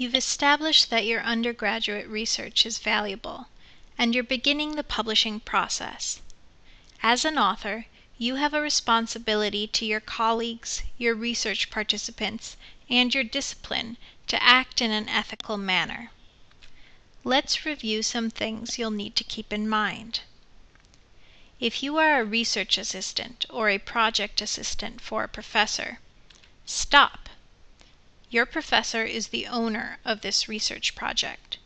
You've established that your undergraduate research is valuable, and you're beginning the publishing process. As an author, you have a responsibility to your colleagues, your research participants, and your discipline to act in an ethical manner. Let's review some things you'll need to keep in mind. If you are a research assistant or a project assistant for a professor, stop! Your professor is the owner of this research project.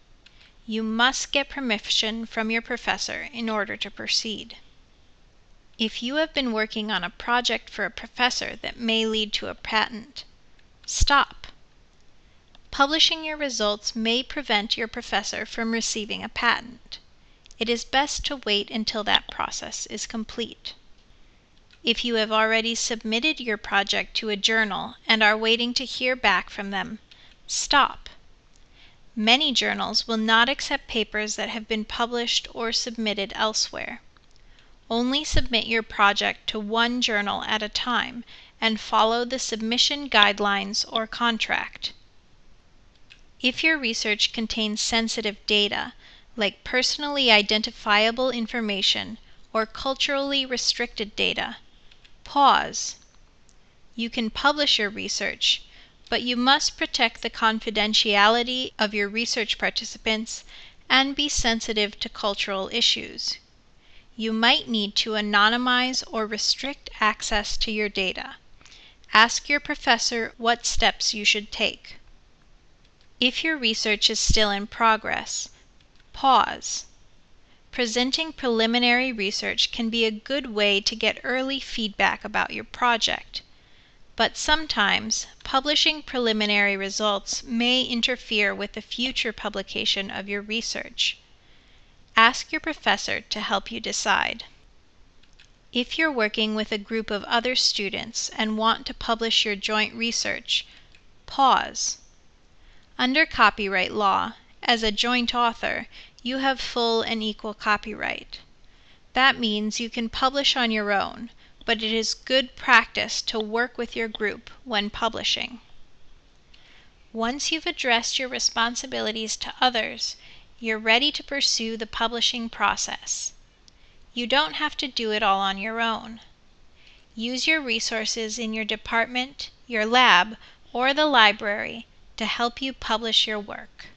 You must get permission from your professor in order to proceed. If you have been working on a project for a professor that may lead to a patent, stop! Publishing your results may prevent your professor from receiving a patent. It is best to wait until that process is complete. If you have already submitted your project to a journal and are waiting to hear back from them, stop. Many journals will not accept papers that have been published or submitted elsewhere. Only submit your project to one journal at a time and follow the submission guidelines or contract. If your research contains sensitive data, like personally identifiable information or culturally restricted data, Pause. You can publish your research, but you must protect the confidentiality of your research participants and be sensitive to cultural issues. You might need to anonymize or restrict access to your data. Ask your professor what steps you should take. If your research is still in progress, pause. Presenting preliminary research can be a good way to get early feedback about your project. But sometimes, publishing preliminary results may interfere with the future publication of your research. Ask your professor to help you decide. If you're working with a group of other students and want to publish your joint research, pause. Under copyright law, as a joint author, you have full and equal copyright. That means you can publish on your own, but it is good practice to work with your group when publishing. Once you've addressed your responsibilities to others, you're ready to pursue the publishing process. You don't have to do it all on your own. Use your resources in your department, your lab, or the library to help you publish your work.